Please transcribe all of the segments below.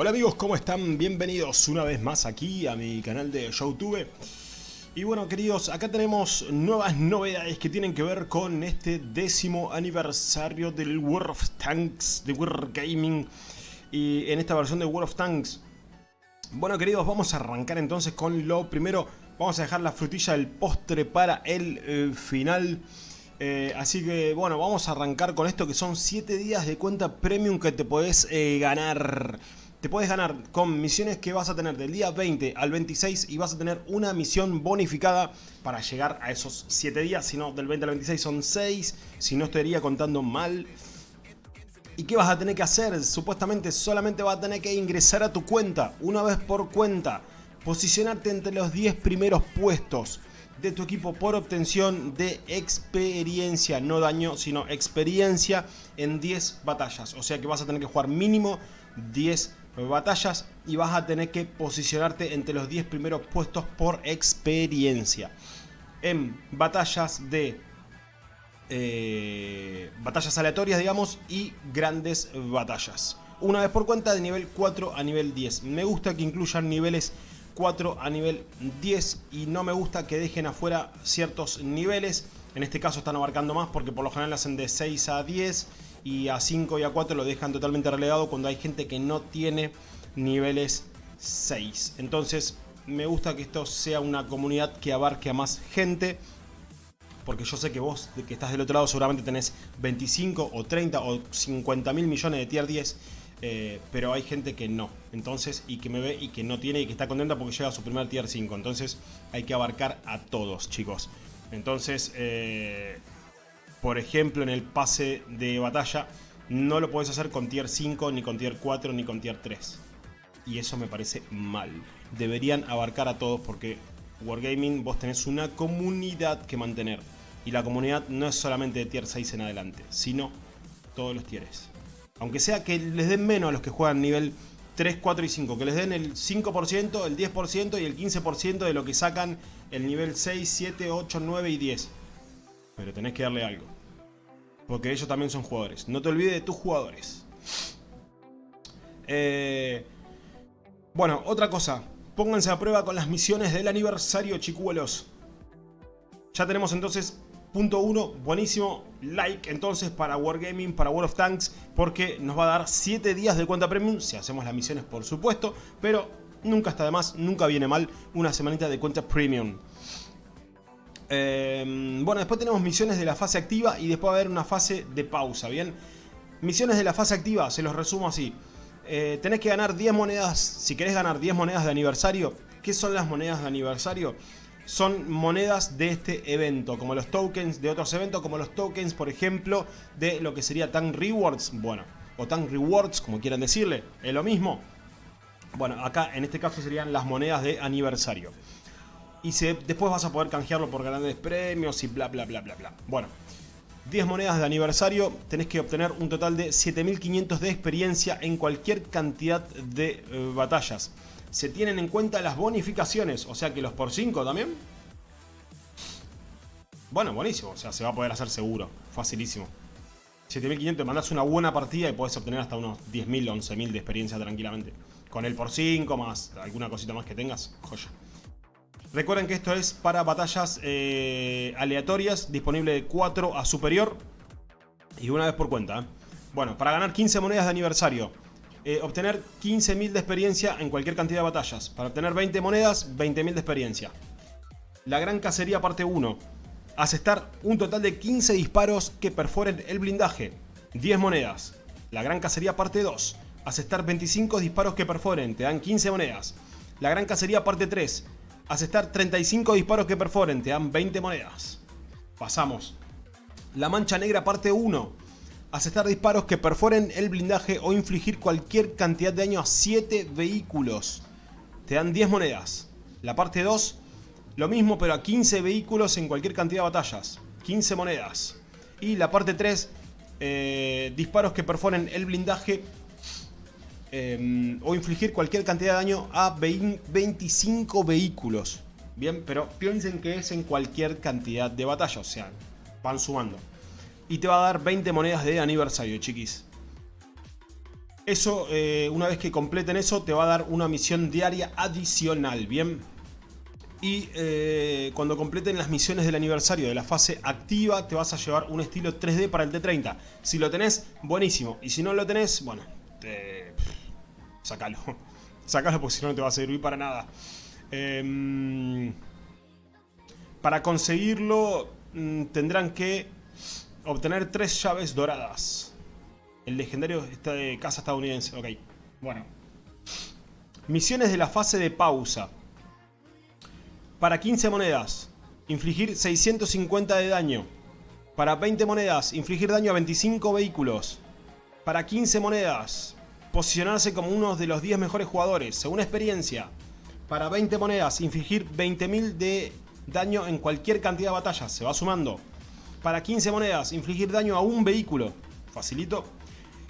Hola amigos, ¿cómo están? Bienvenidos una vez más aquí a mi canal de YouTube. Y bueno queridos, acá tenemos nuevas novedades que tienen que ver con este décimo aniversario del World of Tanks de World Gaming. Y en esta versión de World of Tanks. Bueno queridos, vamos a arrancar entonces con lo primero. Vamos a dejar la frutilla del postre para el eh, final. Eh, así que bueno, vamos a arrancar con esto que son 7 días de cuenta premium que te podés eh, ganar. Te puedes ganar con misiones que vas a tener del día 20 al 26 y vas a tener una misión bonificada para llegar a esos 7 días. Si no, del 20 al 26 son 6, si no estaría contando mal. ¿Y qué vas a tener que hacer? Supuestamente solamente vas a tener que ingresar a tu cuenta, una vez por cuenta. Posicionarte entre los 10 primeros puestos de tu equipo por obtención de experiencia, no daño, sino experiencia en 10 batallas. O sea que vas a tener que jugar mínimo 10 batallas y vas a tener que posicionarte entre los 10 primeros puestos por experiencia. En batallas de... Eh, batallas aleatorias, digamos, y grandes batallas. Una vez por cuenta de nivel 4 a nivel 10. Me gusta que incluyan niveles 4 a nivel 10 y no me gusta que dejen afuera ciertos niveles. En este caso están abarcando más porque por lo general hacen de 6 a 10 y a 5 y a 4 lo dejan totalmente relegado cuando hay gente que no tiene niveles 6. Entonces me gusta que esto sea una comunidad que abarque a más gente. Porque yo sé que vos, que estás del otro lado, seguramente tenés 25 o 30 o 50 mil millones de tier 10. Eh, pero hay gente que no. Entonces, y que me ve y que no tiene y que está contenta porque llega a su primer tier 5. Entonces hay que abarcar a todos, chicos. Entonces, eh, por ejemplo, en el pase de batalla, no lo puedes hacer con tier 5, ni con tier 4, ni con tier 3. Y eso me parece mal. Deberían abarcar a todos porque Wargaming vos tenés una comunidad que mantener. Y la comunidad no es solamente de tier 6 en adelante, sino todos los tieres. Aunque sea que les den menos a los que juegan nivel 3, 4 y 5. Que les den el 5%, el 10% y el 15% de lo que sacan el nivel 6, 7, 8, 9 y 10. Pero tenés que darle algo. Porque ellos también son jugadores. No te olvides de tus jugadores. Eh, bueno, otra cosa. Pónganse a prueba con las misiones del aniversario, chicuelos. Ya tenemos entonces punto 1, buenísimo. Like entonces para Wargaming, para World of Tanks. Porque nos va a dar 7 días de cuenta premium. Si hacemos las misiones, por supuesto. Pero nunca está de más, nunca viene mal una semanita de cuenta premium. Em, bueno, después tenemos misiones de la fase activa y después va a haber una fase de pausa, ¿bien? Misiones de la fase activa, se los resumo así. Eh, tenés que ganar 10 monedas, si querés ganar 10 monedas de aniversario. ¿Qué son las monedas de aniversario? Son monedas de este evento, como los tokens de otros eventos, como los tokens, por ejemplo, de lo que sería Tank Rewards. Bueno, o Tank Rewards, como quieran decirle, es lo mismo. Bueno, acá en este caso serían las monedas de aniversario y después vas a poder canjearlo por grandes premios y bla bla bla bla bla. Bueno, 10 monedas de aniversario, tenés que obtener un total de 7500 de experiencia en cualquier cantidad de eh, batallas. Se tienen en cuenta las bonificaciones, o sea que los por 5 también. Bueno, buenísimo, o sea, se va a poder hacer seguro, facilísimo. 7500, mandás una buena partida y podés obtener hasta unos 10.000, 11.000 de experiencia tranquilamente. Con el por 5 más alguna cosita más que tengas, joya. Recuerden que esto es para batallas eh, aleatorias, disponible de 4 a superior y una vez por cuenta. ¿eh? Bueno, para ganar 15 monedas de aniversario, eh, obtener 15.000 de experiencia en cualquier cantidad de batallas. Para obtener 20 monedas, 20.000 de experiencia. La Gran Cacería parte 1. Asestar un total de 15 disparos que perforen el blindaje. 10 monedas. La Gran Cacería parte 2. Asestar 25 disparos que perforen, te dan 15 monedas. La Gran Cacería parte 3 Asestar 35 disparos que perforen, te dan 20 monedas. Pasamos. La mancha negra parte 1. Asestar disparos que perforen el blindaje o infligir cualquier cantidad de daño a 7 vehículos. Te dan 10 monedas. La parte 2, lo mismo pero a 15 vehículos en cualquier cantidad de batallas. 15 monedas. Y la parte 3, eh, disparos que perforen el blindaje Em, o infligir cualquier cantidad de daño a 25 vehículos. Bien, pero piensen que es en cualquier cantidad de batalla, o sea, van sumando. Y te va a dar 20 monedas de aniversario, chiquis. Eso, eh, una vez que completen eso, te va a dar una misión diaria adicional, ¿bien? Y eh, cuando completen las misiones del aniversario de la fase activa, te vas a llevar un estilo 3D para el T30. Si lo tenés, buenísimo. Y si no lo tenés, bueno, te... sacalo. Sacalo porque si no, no te va a servir para nada. Em, para conseguirlo, mm, tendrán que obtener tres llaves doradas. El legendario está de casa estadounidense. Ok, bueno. Misiones de la fase de pausa. Para 15 monedas, infligir 650 de daño. Para 20 monedas, infligir daño a 25 vehículos. Para 15 monedas, posicionarse como uno de los 10 mejores jugadores, según experiencia. Para 20 monedas, infligir 20.000 de daño en cualquier cantidad de batallas, se va sumando. Para 15 monedas, infligir daño a un vehículo, facilito.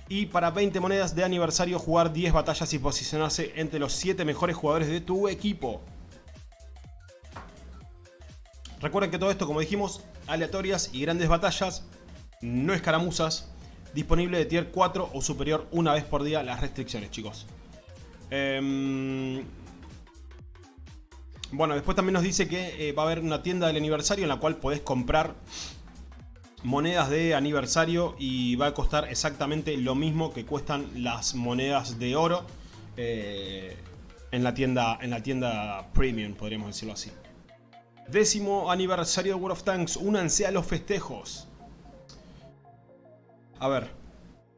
Y para 20 monedas de aniversario jugar 10 batallas y posicionarse entre los 7 mejores jugadores de tu equipo. Recuerden que todo esto, como dijimos, aleatorias y grandes batallas, no escaramuzas, disponible de tier 4 o superior una vez por día las restricciones, chicos. Em, bueno, después también nos dice que eh, va a haber una tienda del aniversario en la cual podés comprar monedas de aniversario y va a costar exactamente lo mismo que cuestan las monedas de oro eh, en, la tienda, en la tienda premium, podríamos decirlo así. Décimo aniversario de World of Tanks, únanse a los festejos. A ver,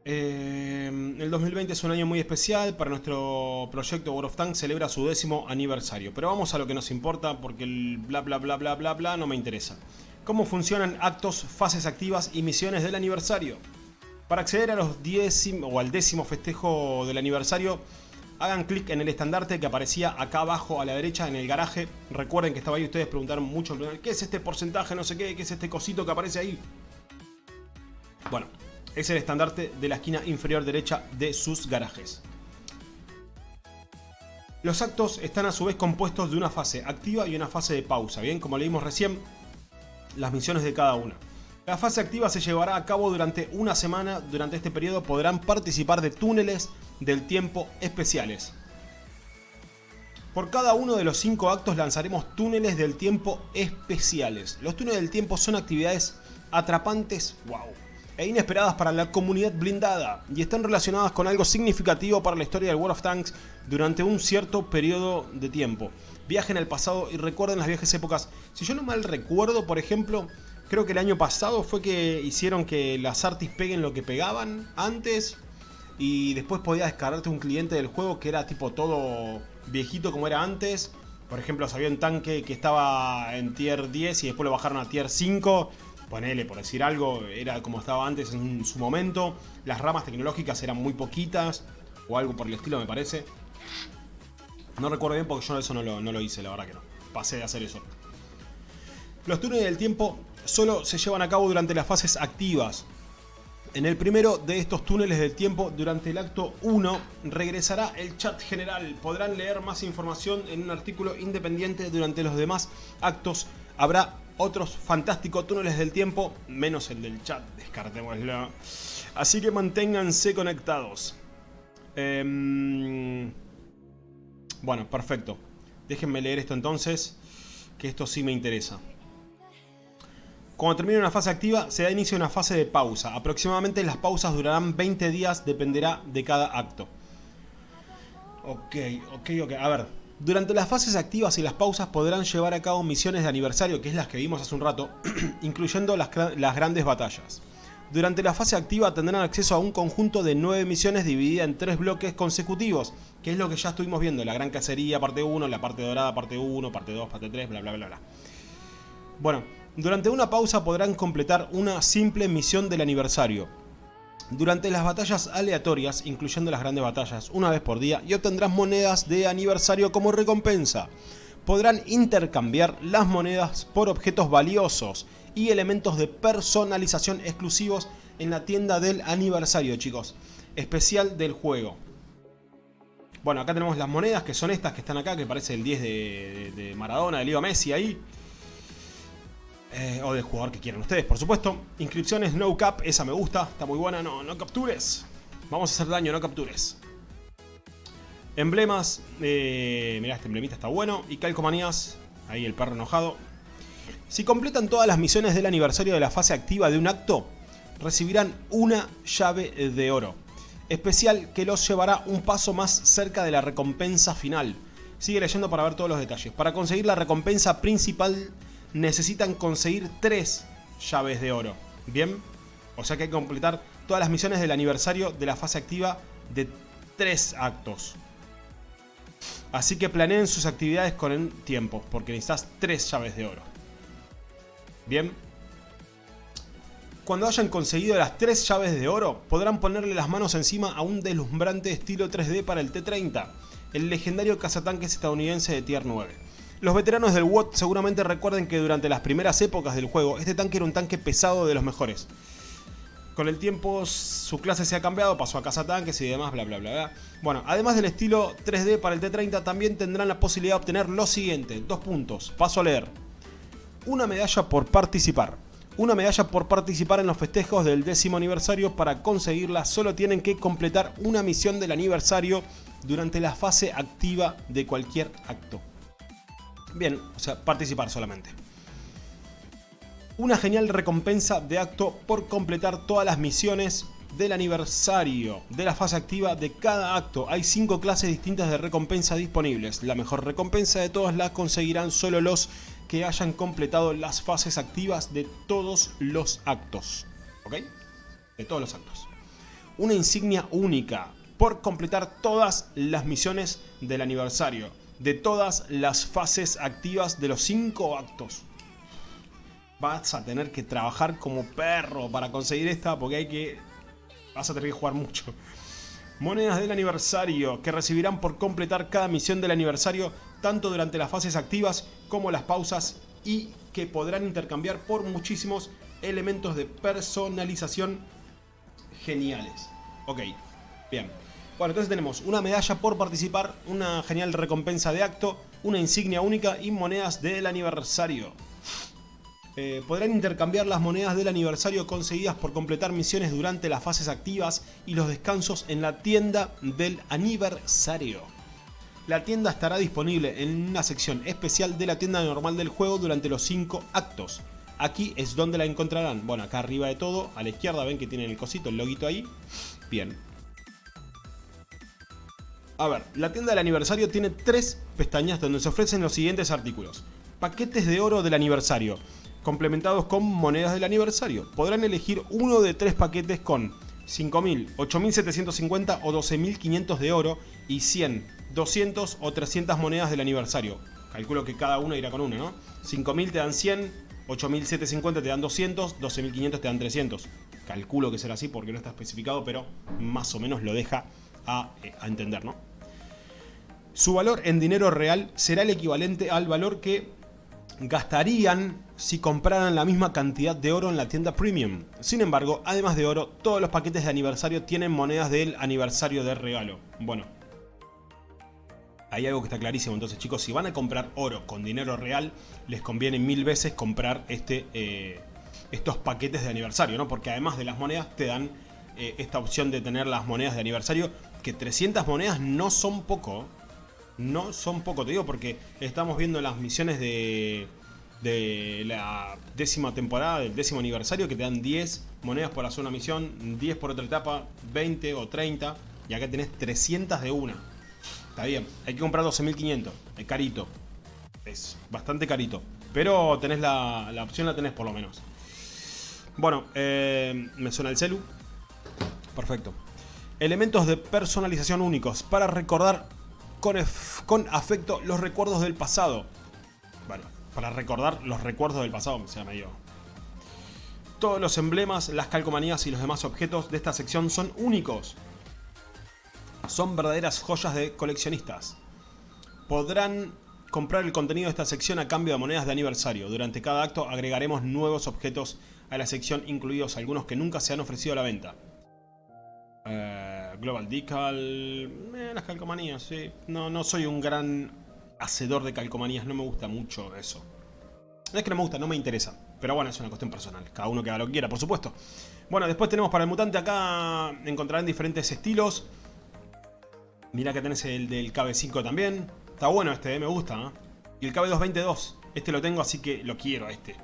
eh, el 2020 es un año muy especial para nuestro proyecto World of Tanks, celebra su décimo aniversario. Pero vamos a lo que nos importa porque el bla bla bla bla bla bla no me interesa cómo funcionan actos, fases activas y misiones del aniversario. Para acceder a los o al décimo festejo del aniversario, hagan clic en el estandarte que aparecía acá abajo a la derecha en el garaje. Recuerden que estaba ahí, ustedes preguntaron mucho, ¿qué es este porcentaje? No sé qué, ¿qué es este cosito que aparece ahí? Bueno, es el estandarte de la esquina inferior derecha de sus garajes. Los actos están a su vez compuestos de una fase activa y una fase de pausa, ¿bien? Como leímos recién, las misiones de cada una. La fase activa se llevará a cabo durante una semana. Durante este periodo podrán participar de túneles del tiempo especiales. Por cada uno de los cinco actos lanzaremos túneles del tiempo especiales. Los túneles del tiempo son actividades atrapantes, wow, e inesperadas para la comunidad blindada y están relacionadas con algo significativo para la historia del World of Tanks durante un cierto periodo de tiempo. Viajen al pasado y recuerden las viejas épocas. Si yo no mal recuerdo, por ejemplo, creo que el año pasado fue que hicieron que las artis peguen lo que pegaban antes y después podías descargarte un cliente del juego que era tipo todo viejito como era antes. Por ejemplo, había un tanque que estaba en tier 10 y después lo bajaron a tier 5 ponele por decir algo, era como estaba antes en su momento, las ramas tecnológicas eran muy poquitas, o algo por el estilo me parece. No recuerdo bien porque yo eso no lo, no lo hice, la verdad que no. Pasé de hacer eso. Los túneles del tiempo solo se llevan a cabo durante las fases activas. En el primero de estos túneles del tiempo, durante el acto 1, regresará el chat general. Podrán leer más información en un artículo independiente durante los demás actos. Habrá otros fantásticos túneles del tiempo, menos el del chat, descartémoslo. Así que manténganse conectados. Em, bueno, perfecto. Déjenme leer esto entonces, que esto sí me interesa. Cuando termine una fase activa, se da inicio a una fase de pausa. Aproximadamente las pausas durarán 20 días, dependerá de cada acto. Ok, ok, ok. A ver, durante las fases activas y las pausas podrán llevar a cabo misiones de aniversario, que es las que vimos hace un rato, incluyendo las, grandes batallas. Durante la fase activa tendrán acceso a un conjunto de 9 misiones divididas en 3 bloques consecutivos, que es lo que ya estuvimos viendo, la gran cacería parte 1, la parte dorada parte 1, parte 2, parte 3, bla bla bla bla. Bueno, durante una pausa podrán completar una simple misión del aniversario, durante las batallas aleatorias, incluyendo las grandes batallas, una vez por día, y obtendrás monedas de aniversario como recompensa. Podrán intercambiar las monedas por objetos valiosos y elementos de personalización exclusivos en la tienda del aniversario, chicos. Especial del juego. Bueno, acá tenemos las monedas, que son estas que están acá, que parece el 10 de, Maradona, de Leo Messi ahí. Eh, o del jugador que quieran ustedes, por supuesto. Inscripciones no cap, esa me gusta, está muy buena, no, no captures. Vamos a hacer daño, no captures. Emblemas, eh, mirá, este emblemita está bueno. Y calcomanías, ahí el perro enojado. Si completan todas las misiones del aniversario de la fase activa de un acto, recibirán una llave de oro. Especial que los llevará un paso más cerca de la recompensa final. Sigue leyendo para ver todos los detalles. Para conseguir la recompensa principal necesitan conseguir tres llaves de oro. ¿Bien? O sea que hay que completar todas las misiones del aniversario de la fase activa de tres actos. Así que planeen sus actividades con el tiempo, porque necesitas tres llaves de oro. Bien. Cuando hayan conseguido las tres llaves de oro, podrán ponerle las manos encima a un deslumbrante estilo 3D para el T-30, el legendario cazatanques estadounidense de Tier 9. Los veteranos del WOT seguramente recuerden que durante las primeras épocas del juego, este tanque era un tanque pesado de los mejores. Con el tiempo su clase se ha cambiado, pasó a cazatanques y demás, bla bla bla bla. Bueno, además del estilo 3D para el T-30, también tendrán la posibilidad de obtener lo siguiente, dos puntos, paso a leer. Una medalla por participar. Una medalla por participar en los festejos del décimo aniversario. Para conseguirla solo tienen que completar una misión del aniversario durante la fase activa de cualquier acto. Bien, o sea, participar solamente. Una genial recompensa de acto por completar todas las misiones del aniversario de la fase activa de cada acto. Hay 5 clases distintas de recompensa disponibles. La mejor recompensa de todas las conseguirán solo los que hayan completado las fases activas de todos los actos. ¿Ok? De todos los actos. Una insignia única por completar todas las misiones del aniversario. De todas las fases activas de los 5 actos. Vas a tener que trabajar como perro para conseguir esta porque hay que... Vas a tener que jugar mucho. Monedas del aniversario que recibirán por completar cada misión del aniversario tanto durante las fases activas como las pausas y que podrán intercambiar por muchísimos elementos de personalización geniales. Ok, bien. Bueno, entonces tenemos una medalla por participar, una genial recompensa de acto, una insignia única y monedas del aniversario. Eh, podrán intercambiar las monedas del aniversario conseguidas por completar misiones durante las fases activas y los descansos en la tienda del aniversario. La tienda estará disponible en una sección especial de la tienda normal del juego durante los 5 actos. Aquí es donde la encontrarán. Bueno, acá arriba de todo, a la izquierda ven que tienen el cosito, el loguito ahí. Bien. A ver, la tienda del aniversario tiene tres pestañas donde se ofrecen los siguientes artículos. Paquetes de oro del aniversario complementados con monedas del aniversario. Podrán elegir uno de tres paquetes con 5.000, 8.750 o 12.500 de oro y 100, 200 o 300 monedas del aniversario. Calculo que cada uno irá con una, ¿no? 5.000 te dan 100, 8.750 te dan 200, 12.500 te dan 300. Calculo que será así porque no está especificado, pero más o menos lo deja a, eh, a entender, ¿no? Su valor en dinero real será el equivalente al valor que gastarían si compraran la misma cantidad de oro en la tienda premium. Sin embargo, además de oro, todos los paquetes de aniversario tienen monedas del aniversario de regalo. Bueno, hay algo que está clarísimo. Entonces chicos, si van a comprar oro con dinero real, les conviene mil veces comprar este, eh, estos paquetes de aniversario, ¿no? Porque además de las monedas te dan eh, esta opción de tener las monedas de aniversario, que 300 monedas no son poco, no son poco, te digo, porque estamos viendo las misiones de, de la décima temporada, del décimo aniversario, que te dan 10 monedas por hacer una misión, 10 por otra etapa, 20 o 30, y acá tenés 300 de una. Está bien, hay que comprar 12.500, es carito, es bastante carito, pero tenés la, la opción, la tenés por lo menos. Bueno, eh, me suena el celu. Perfecto. Elementos de personalización únicos para recordar con, afecto los recuerdos del pasado. Bueno, para recordar los recuerdos del pasado, me sea medio... Todos los emblemas, las calcomanías y los demás objetos de esta sección son únicos. Son verdaderas joyas de coleccionistas. Podrán comprar el contenido de esta sección a cambio de monedas de aniversario. Durante cada acto agregaremos nuevos objetos a la sección, incluidos algunos que nunca se han ofrecido a la venta. Eh, Global Decal... Eh, las calcomanías, sí. No, no soy un gran hacedor de calcomanías, no me gusta mucho eso. No es que no me gusta, no me interesa. Pero bueno, es una cuestión personal. Cada uno que haga lo que quiera, por supuesto. Bueno, después tenemos para el mutante acá, encontrarán diferentes estilos. Mira que tenés el del KB5 también. Está bueno este, eh, me gusta. Y el KB222. Este lo tengo, así que lo quiero este.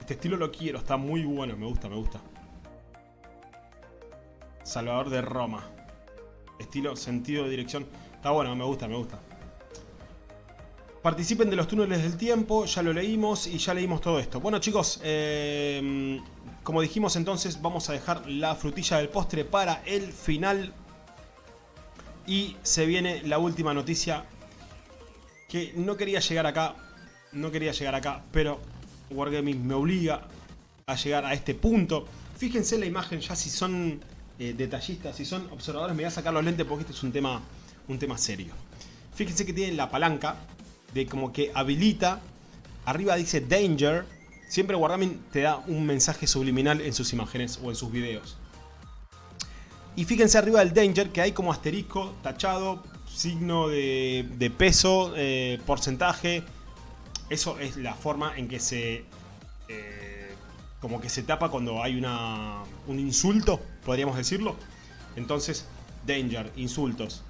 Este estilo lo quiero, está muy bueno, me gusta, me gusta. Salvador de Roma. Estilo, sentido de dirección. Está bueno, me gusta, me gusta. Participen de los túneles del tiempo, ya lo leímos y ya leímos todo esto. Bueno chicos, eh, como dijimos entonces vamos a dejar la frutilla del postre para el final. Y se viene la última noticia que no quería llegar acá, no quería llegar acá, pero Wargaming me obliga a llegar a este punto. Fíjense la imagen ya si son eh, detallistas, si son observadores me voy a sacar los lentes porque este es un tema, un tema serio. Fíjense que tienen la palanca de como que habilita, arriba dice Danger, siempre Wargaming te da un mensaje subliminal en sus imágenes o en sus videos. Y fíjense arriba del Danger que hay como asterisco, tachado, signo de, peso, eh, porcentaje. Eso es la forma en que se... Eh, como que se tapa cuando hay una, un insulto, podríamos decirlo. Entonces, Danger, insultos.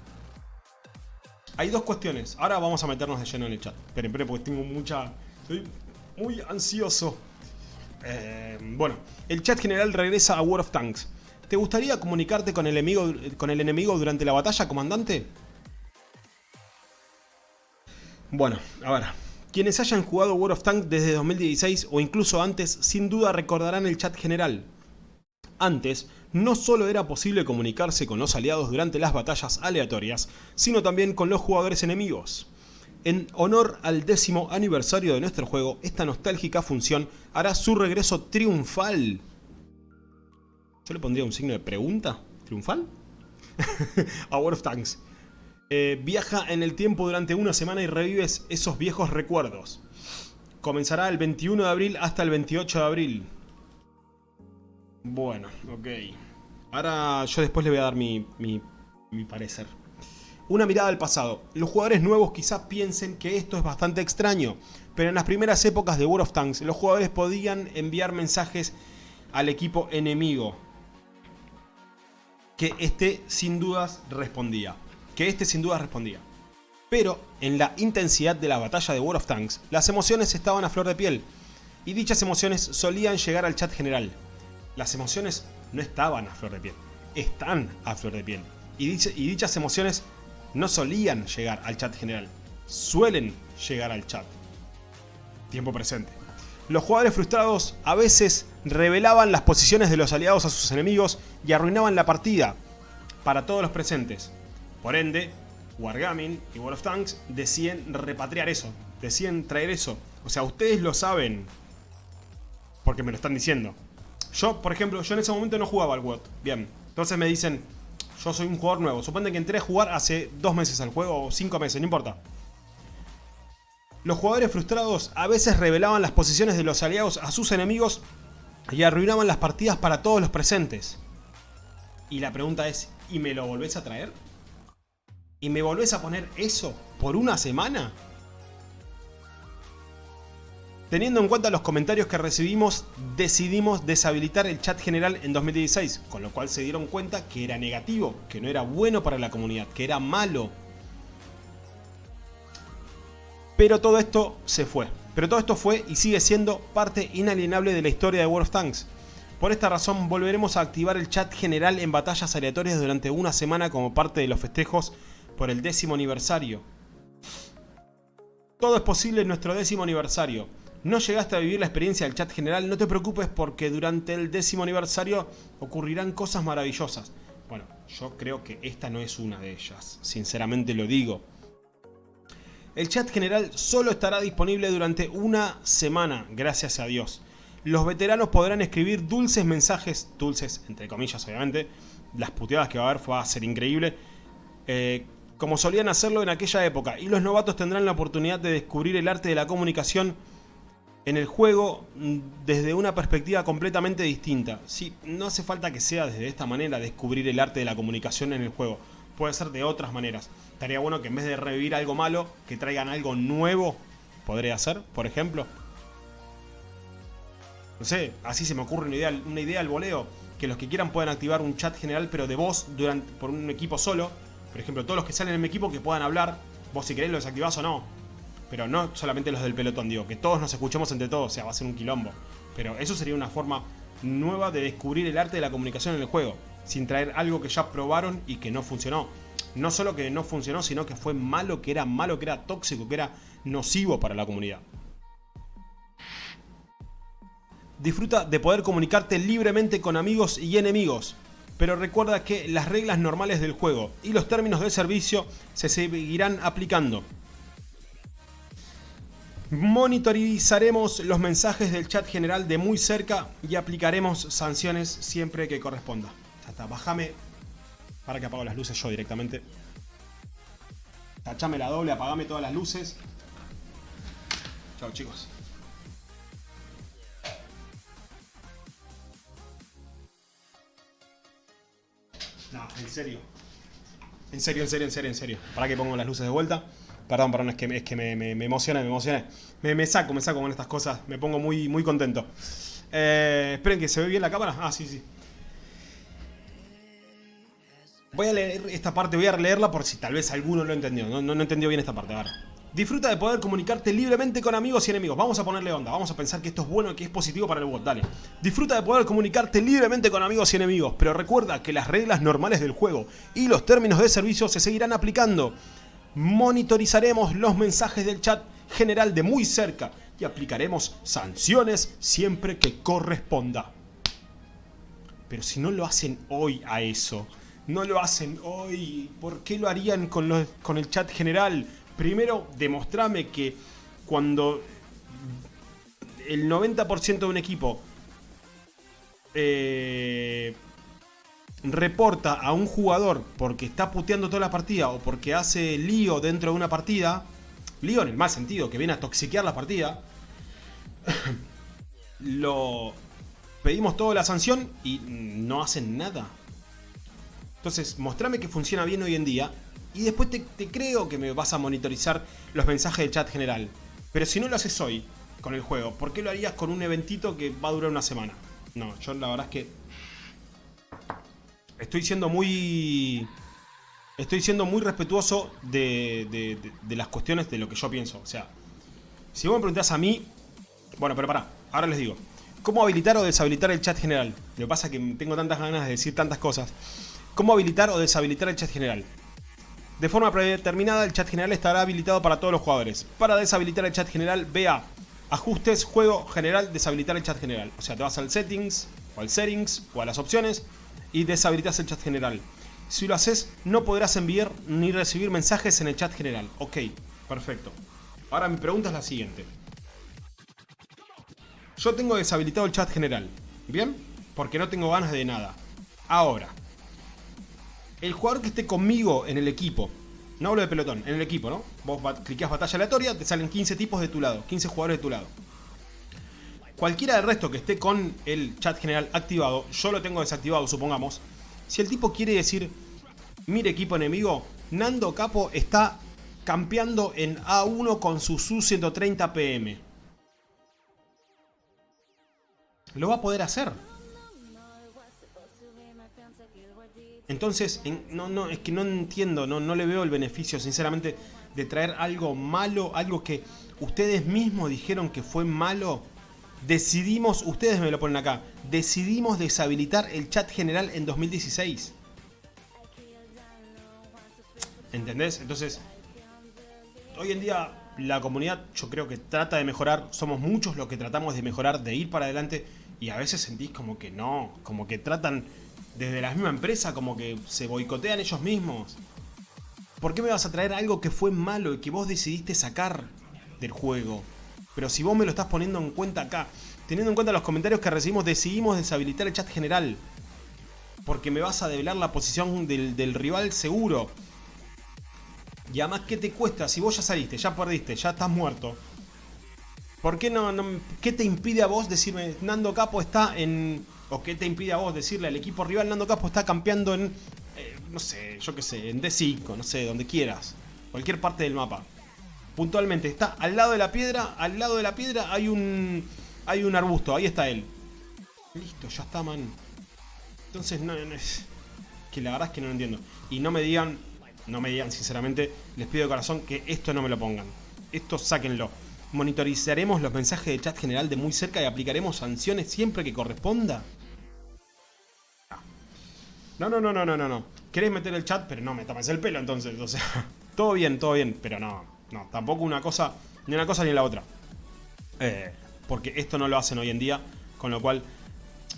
Hay dos cuestiones. Ahora vamos a meternos de lleno en el chat. Esperen, esperen, porque tengo mucha... Estoy muy ansioso. Eh, bueno, el chat general regresa a World of Tanks. ¿Te gustaría comunicarte con el, enemigo, con el enemigo durante la batalla, comandante? Bueno, a ver. Quienes hayan jugado World of Tanks desde 2016 o incluso antes, sin duda recordarán el chat general. Antes, no solo era posible comunicarse con los aliados durante las batallas aleatorias, sino también con los jugadores enemigos. En honor al décimo aniversario de nuestro juego, esta nostálgica función hará su regreso triunfal. Yo le pondría un signo de pregunta. ¿Triunfal? a of Tanks. Eh, viaja en el tiempo durante una semana y revives esos viejos recuerdos. Comenzará el 21 de abril hasta el 28 de abril. Bueno, ok. Ahora yo después le voy a dar mi, parecer. Una mirada al pasado. Los jugadores nuevos quizás piensen que esto es bastante extraño, pero en las primeras épocas de World of Tanks los jugadores podían enviar mensajes al equipo enemigo. Que este sin dudas respondía. Que este sin dudas respondía. Pero en la intensidad de la batalla de World of Tanks, las emociones estaban a flor de piel. Y dichas emociones solían llegar al chat general. Las emociones no estaban a flor de piel, están a flor de piel. Y, dichas emociones no solían llegar al chat general, suelen llegar al chat. Tiempo presente. Los jugadores frustrados a veces revelaban las posiciones de los aliados a sus enemigos y arruinaban la partida para todos los presentes. Por ende, Wargaming y World of Tanks deciden repatriar eso, deciden traer eso. O sea, ustedes lo saben porque me lo están diciendo. Yo, por ejemplo, yo en ese momento no jugaba al WOT. Bien. Entonces me dicen, yo soy un jugador nuevo. Suponte que entré a jugar hace dos meses al juego o cinco meses, no importa. Los jugadores frustrados a veces revelaban las posiciones de los aliados a sus enemigos y arruinaban las partidas para todos los presentes. Y la pregunta es, ¿y me lo volvés a traer? ¿Y me volvés a poner eso por una semana? Teniendo en cuenta los comentarios que recibimos, decidimos deshabilitar el chat general en 2016, con lo cual se dieron cuenta que era negativo, que no era bueno para la comunidad, que era malo. Pero todo esto se fue. Pero todo esto fue y sigue siendo parte inalienable de la historia de World of Tanks. Por esta razón volveremos a activar el chat general en batallas aleatorias durante una semana como parte de los festejos por el décimo aniversario. Todo es posible en nuestro décimo aniversario. ¿No llegaste a vivir la experiencia del chat general? No te preocupes porque durante el décimo aniversario ocurrirán cosas maravillosas. Bueno, yo creo que esta no es una de ellas, sinceramente lo digo. El chat general solo estará disponible durante una semana, gracias a Dios. Los veteranos podrán escribir dulces mensajes, dulces entre comillas obviamente, las puteadas que va a haber va a ser increíble, eh, como solían hacerlo en aquella época, y los novatos tendrán la oportunidad de descubrir el arte de la comunicación en el juego mm, desde una perspectiva completamente distinta. Sí, no hace falta que sea desde esta manera descubrir el arte de la comunicación en el juego. Puede ser de otras maneras. Estaría bueno que en vez de revivir algo malo, que traigan algo nuevo. Podría ser, por ejemplo. No sé, así se me ocurre una idea, una idea al voleo. Que los que quieran puedan activar un chat general pero de voz durante, por un equipo solo. Por ejemplo, todos los que salen en mi equipo que puedan hablar, vos si querés lo desactivás o no. Pero no solamente los del pelotón, digo, que todos nos escuchemos entre todos, o sea, va a ser un quilombo. Pero eso sería una forma nueva de descubrir el arte de la comunicación en el juego, sin traer algo que ya probaron y que no funcionó. No solo que no funcionó, sino que fue malo, que era malo, que era tóxico, que era nocivo para la comunidad. Disfruta de poder comunicarte libremente con amigos y enemigos, pero recuerda que las reglas normales del juego y los términos de servicio se seguirán aplicando. Monitorizaremos los mensajes del chat general de muy cerca y aplicaremos sanciones siempre que corresponda. Ya está, bájame para que apago las luces yo directamente. Tachame la doble, apagame todas las luces. Chao chicos. No, en serio. En serio, en serio, en serio, en serio. Para que pongo las luces de vuelta. Perdón, perdón, es que, es que me, me, me emocioné, me emocioné. Me, me, saco, me saco con estas cosas. Me pongo muy, muy contento. Eh, esperen que se ve bien la cámara. Ah, sí, sí. Voy a leer esta parte, voy a releerla por si tal vez alguno lo entendió. No, no, no entendió bien esta parte. Ahora. Disfruta de poder comunicarte libremente con amigos y enemigos. Vamos a ponerle onda, vamos a pensar que esto es bueno y que es positivo para el bot. Dale. Disfruta de poder comunicarte libremente con amigos y enemigos, pero recuerda que las reglas normales del juego y los términos de servicio se seguirán aplicando. Monitorizaremos los mensajes del chat general de muy cerca y aplicaremos sanciones siempre que corresponda. Pero si no lo hacen hoy a eso, no lo hacen hoy, ¿por qué lo harían con, los, con el chat general? Primero, demostrame que cuando el 90% de un equipo eh, reporta a un jugador porque está puteando toda la partida o porque hace lío dentro de una partida, lío en el mal sentido, que viene a toxiquear la partida, lo pedimos toda la sanción y no hacen nada. Entonces, mostrame que funciona bien hoy en día y después te, creo que me vas a monitorizar los mensajes del chat general. Pero si no lo haces hoy con el juego, ¿por qué lo harías con un eventito que va a durar una semana? No, yo la verdad es que estoy siendo muy... Estoy siendo muy respetuoso de, de, de, las cuestiones de lo que yo pienso. O sea, si vos me preguntás a mí... Bueno, pero pará, ahora les digo. ¿Cómo habilitar o deshabilitar el chat general? Lo que pasa es que tengo tantas ganas de decir tantas cosas. ¿Cómo habilitar o deshabilitar el chat general? De forma predeterminada, el chat general estará habilitado para todos los jugadores. Para deshabilitar el chat general, vea Ajustes, Juego General, deshabilitar el chat general. O sea, te vas al Settings, o al Settings, o a las opciones, y deshabilitas el chat general. Si lo haces, no podrás enviar ni recibir mensajes en el chat general. Ok, perfecto. Ahora mi pregunta es la siguiente. Yo tengo deshabilitado el chat general, ¿bien? Porque no tengo ganas de nada. Ahora, el jugador que esté conmigo en el equipo, no hablo de pelotón, en el equipo, ¿no? Vos cliqueas batalla aleatoria, te salen 15 tipos de tu lado, 15 jugadores de tu lado. Cualquiera del resto que esté con el chat general activado, yo lo tengo desactivado, supongamos. Si el tipo quiere decir, mire equipo enemigo, Nando Capo está campeando en A1 con su Su-130 PM. Lo va a poder hacer. Entonces, no, no, es que no entiendo, no, no le veo el beneficio, sinceramente, de traer algo malo, algo que ustedes mismos dijeron que fue malo. Decidimos, ustedes me lo ponen acá, decidimos deshabilitar el chat general en 2016. ¿Entendés? Entonces, hoy en día la comunidad yo creo que trata de mejorar, somos muchos los que tratamos de mejorar, de ir para adelante y a veces sentís como que no, como que tratan desde la misma empresa como que se boicotean ellos mismos. ¿Por qué me vas a traer algo que fue malo y que vos decidiste sacar del juego? Pero si vos me lo estás poniendo en cuenta acá, teniendo en cuenta los comentarios que recibimos, decidimos deshabilitar el chat general. Porque me vas a develar la posición del, del rival seguro. Y además, ¿qué te cuesta? Si vos ya saliste, ya perdiste, ya estás muerto. ¿Por qué no, no, ¿Qué te impide a vos decirme, Nando Capo está en ¿O qué te impide a vos decirle al equipo rival Nando Capo está campeando en, eh, no sé, yo qué sé, en D5, no sé, donde quieras. Cualquier parte del mapa. Puntualmente, está al lado de la piedra, al lado de la piedra hay un, hay un arbusto, ahí está él. Listo, ya está, man. Entonces, no, no es... Que la verdad es que no lo entiendo. Y no me digan no me digan sinceramente, les pido de corazón que esto no me lo pongan. Esto sáquenlo. Monitorizaremos los mensajes de chat general de muy cerca y aplicaremos sanciones siempre que corresponda. No, no, no, no, no, no, no. ¿Querés meter el chat? Pero no me tomes el pelo entonces. O sea, todo bien, todo bien. Pero no, no, tampoco una cosa, ni una cosa ni la otra. Eh, porque esto no lo hacen hoy en día. Con lo cual,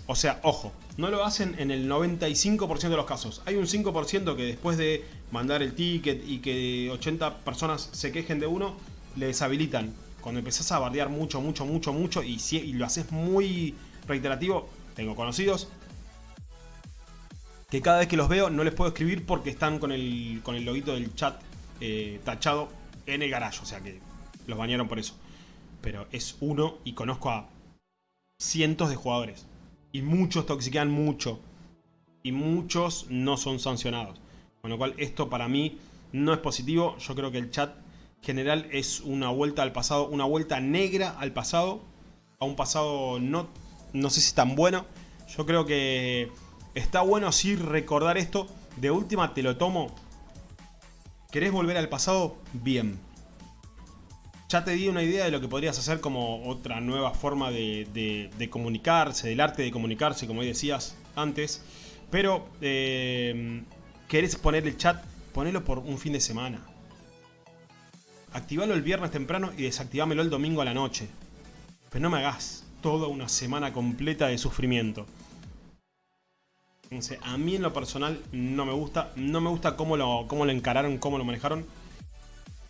o sea, ojo, no lo hacen en el 95% de los casos. Hay un 5% que después de mandar el ticket y que 80 personas se quejen de uno, le deshabilitan. Cuando empezás a bardear mucho, mucho, mucho, mucho y, si, y lo haces muy reiterativo, tengo conocidos que cada vez que los veo no les puedo escribir porque están con el, con el del chat eh, tachado en el garage. O sea que los bañaron por eso. Pero es uno y conozco a cientos de jugadores. Y muchos toxiquean mucho. Y muchos no son sancionados. Con lo cual esto para mí no es positivo. Yo creo que el chat general es una vuelta al pasado. Una vuelta negra al pasado. A un pasado no, no sé si tan bueno. Yo creo que Está bueno así recordar esto. De última te lo tomo. ¿Querés volver al pasado? Bien. Ya te di una idea de lo que podrías hacer como otra nueva forma de, comunicarse, del arte de comunicarse, como decías antes. Pero, eh, ¿querés poner el chat? Ponelo por un fin de semana. Activalo el viernes temprano y desactivámelo el domingo a la noche. Pero no me hagas toda una semana completa de sufrimiento a mí en lo personal no me gusta. No me gusta cómo lo, cómo lo encararon, cómo lo manejaron.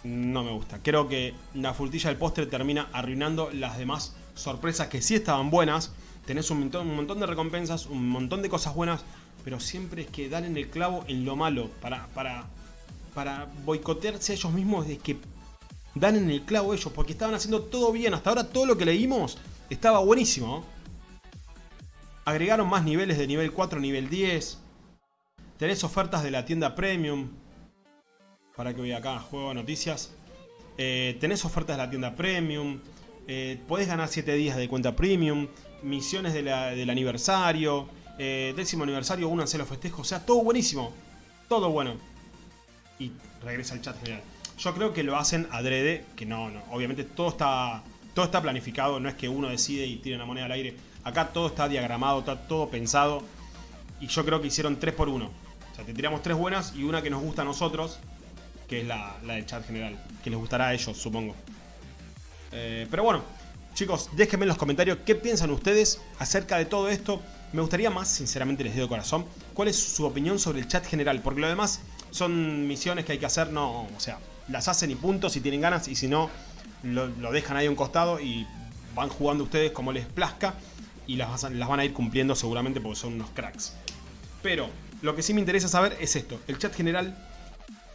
No me gusta. Creo que la frutilla del postre termina arruinando las demás sorpresas que sí estaban buenas. Tenés un montón, un montón de recompensas, un montón de cosas buenas. Pero siempre es que dan en el clavo en lo malo. Para, para, para boicotearse a ellos mismos es que dan en el clavo ellos. Porque estaban haciendo todo bien. Hasta ahora todo lo que leímos estaba buenísimo. Agregaron más niveles de nivel 4 nivel 10. Tenés ofertas de la tienda Premium. Para que voy acá, juego noticias. Eh, tenés ofertas de la tienda Premium. Eh, podés ganar 7 días de cuenta Premium. Misiones del aniversario. Eh, décimo aniversario, únanse los festejos. O sea, todo buenísimo. Todo bueno. Y regresa al chat general. Yo creo que lo hacen adrede. Que no, no. Obviamente todo está, todo está planificado. No es que uno decide y tire la moneda al aire Acá todo está diagramado, está todo pensado. Y yo creo que hicieron 3 por 1. O sea, te tiramos tres buenas y una que nos gusta a nosotros, que es la, del chat general. Que les gustará a ellos, supongo. Eh, pero bueno, chicos, déjenme en los comentarios qué piensan ustedes acerca de todo esto. Me gustaría más, sinceramente les digo de corazón, cuál es su opinión sobre el chat general. Porque lo demás son misiones que hay que hacer, no, o sea, las hacen y punto si tienen ganas. Y si no, lo, dejan ahí a un costado y van jugando ustedes como les plazca y las, las van a ir cumpliendo seguramente porque son unos cracks. Pero lo que sí me interesa saber es esto, el chat general,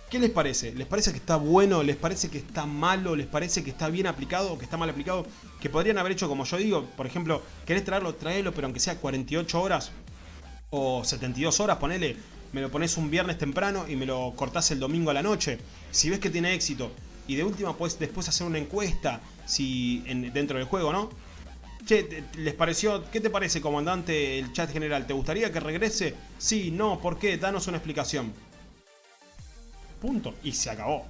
¿qué les parece? ¿Les parece que está bueno? ¿Les parece que está malo? ¿Les parece que está bien aplicado o que está mal aplicado? Que podrían haber hecho como yo digo, por ejemplo, ¿querés traerlo? Traelo, pero aunque sea 48 horas o 72 horas, ponele, me lo pones un viernes temprano y me lo cortás el domingo a la noche. Si ves que tiene éxito y de última puedes después hacer una encuesta si dentro del juego, ¿no? Che, ¿les pareció? ¿Qué te parece, comandante, el chat general? ¿Te gustaría que regrese? Sí, no, ¿por qué? Danos una explicación. Punto. Y se acabó.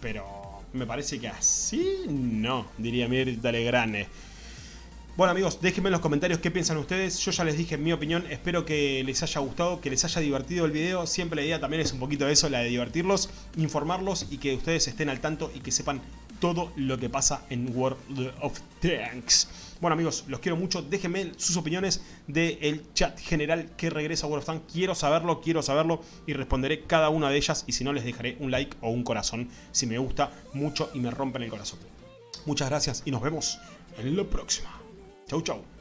Pero me parece que así no, diría Mirta Legrane. Bueno amigos, déjenme en los comentarios qué piensan ustedes. Yo ya les dije mi opinión, espero que les haya gustado, que les haya divertido el video. Siempre la idea también es un poquito de eso, la de divertirlos, informarlos y que ustedes estén al tanto y que sepan todo lo que pasa en World of Tanks. Bueno amigos, los quiero mucho, déjenme sus opiniones del chat general que regresa a World of Tanks. Quiero saberlo, quiero saberlo y responderé cada una de ellas y si no les dejaré un like o un corazón si me gusta mucho y me rompen el corazón. Muchas gracias y nos vemos en la próxima. Tchau, tchau.